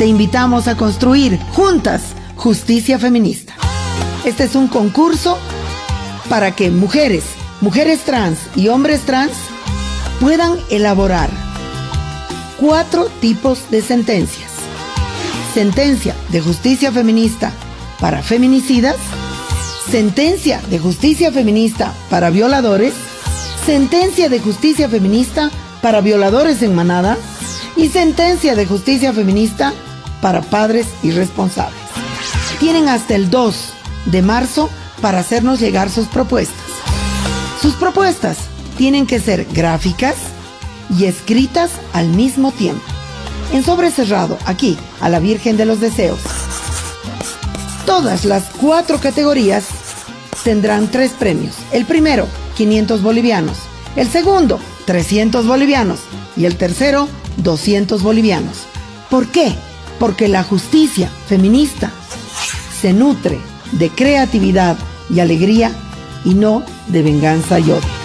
te invitamos a construir juntas justicia feminista. Este es un concurso para que mujeres, mujeres trans y hombres trans puedan elaborar cuatro tipos de sentencias. Sentencia de justicia feminista para feminicidas, sentencia de justicia feminista para violadores, sentencia de justicia feminista para violadores en manada y sentencia de justicia feminista para padres irresponsables. Tienen hasta el 2 de marzo para hacernos llegar sus propuestas. Sus propuestas tienen que ser gráficas y escritas al mismo tiempo. En sobre cerrado, aquí, a la Virgen de los Deseos. Todas las cuatro categorías tendrán tres premios. El primero, 500 bolivianos. El segundo, 300 bolivianos. Y el tercero, 200 bolivianos. ¿Por qué? Porque la justicia feminista se nutre de creatividad y alegría y no de venganza y odio.